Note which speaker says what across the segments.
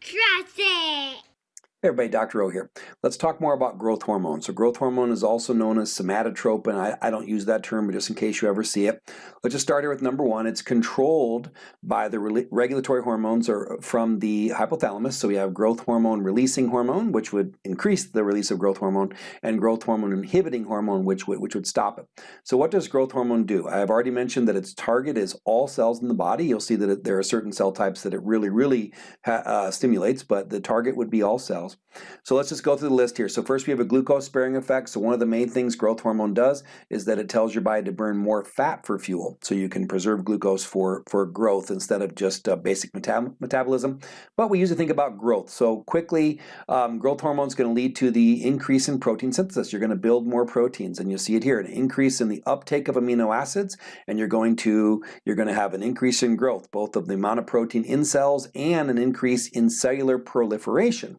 Speaker 1: Trust it.
Speaker 2: Hey everybody, Dr. O here. Let's talk more about growth hormone. So growth hormone is also known as somatotropin. I, I don't use that term, but just in case you ever see it. Let's just start here with number one. It's controlled by the re regulatory hormones or from the hypothalamus. So we have growth hormone releasing hormone, which would increase the release of growth hormone, and growth hormone inhibiting hormone, which would, which would stop it. So what does growth hormone do? I have already mentioned that its target is all cells in the body. You'll see that it, there are certain cell types that it really, really uh, stimulates, but the target would be all cells. So let's just go through the list here. So first we have a glucose sparing effect. So one of the main things growth hormone does is that it tells your body to burn more fat for fuel. So you can preserve glucose for, for growth instead of just uh, basic metab metabolism. But we usually think about growth. So quickly, um, growth hormone is going to lead to the increase in protein synthesis. You're going to build more proteins and you'll see it here, an increase in the uptake of amino acids and you're going to, you're going to have an increase in growth, both of the amount of protein in cells and an increase in cellular proliferation.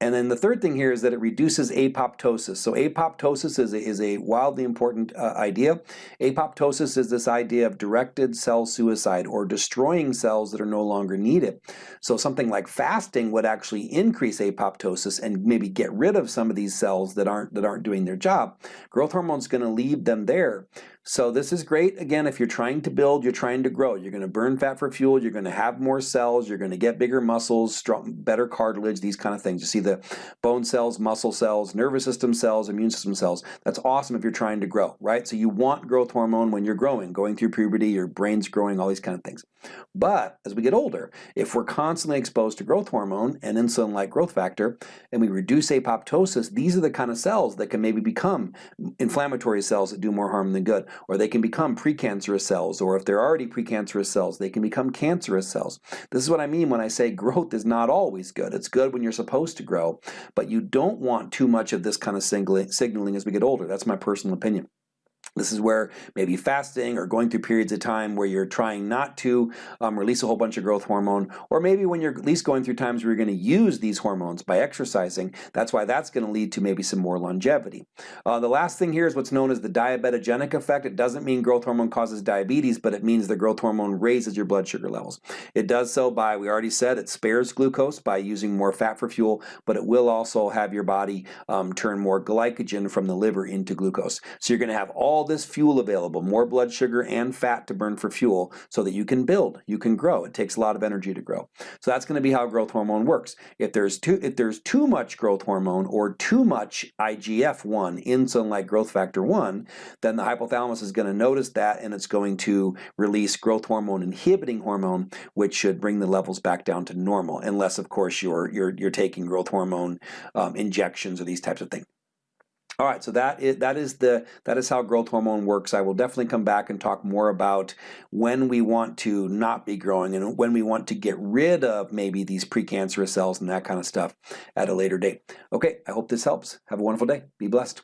Speaker 2: And then the third thing here is that it reduces apoptosis. So apoptosis is a, is a wildly important uh, idea. Apoptosis is this idea of directed cell suicide or destroying cells that are no longer needed. So something like fasting would actually increase apoptosis and maybe get rid of some of these cells that aren't that aren't doing their job. Growth hormone is going to leave them there. So this is great, again, if you're trying to build, you're trying to grow. You're going to burn fat for fuel, you're going to have more cells, you're going to get bigger muscles, strong, better cartilage, these kind of things. You see the bone cells, muscle cells, nervous system cells, immune system cells. That's awesome if you're trying to grow, right? So you want growth hormone when you're growing, going through puberty, your brain's growing, all these kind of things. But as we get older, if we're constantly exposed to growth hormone and insulin-like growth factor, and we reduce apoptosis, these are the kind of cells that can maybe become inflammatory cells that do more harm than good or they can become precancerous cells, or if they're already precancerous cells, they can become cancerous cells. This is what I mean when I say growth is not always good. It's good when you're supposed to grow, but you don't want too much of this kind of signaling as we get older. That's my personal opinion. This is where maybe fasting or going through periods of time where you're trying not to um, release a whole bunch of growth hormone, or maybe when you're at least going through times where you're going to use these hormones by exercising, that's why that's going to lead to maybe some more longevity. Uh, the last thing here is what's known as the diabetogenic effect. It doesn't mean growth hormone causes diabetes, but it means the growth hormone raises your blood sugar levels. It does so by, we already said, it spares glucose by using more fat for fuel, but it will also have your body um, turn more glycogen from the liver into glucose. So you're going to have all all this fuel available, more blood sugar and fat to burn for fuel so that you can build, you can grow. It takes a lot of energy to grow. So that's going to be how growth hormone works. If there's too, if there's too much growth hormone or too much IGF-1, insulin-like growth factor 1, then the hypothalamus is going to notice that and it's going to release growth hormone inhibiting hormone, which should bring the levels back down to normal, unless of course you're, you're, you're taking growth hormone um, injections or these types of things. All right, so that is, that is the that is how growth hormone works. I will definitely come back and talk more about when we want to not be growing and when we want to get rid of maybe these precancerous cells and that kind of stuff at a later date. Okay, I hope this helps. Have a wonderful day. Be blessed.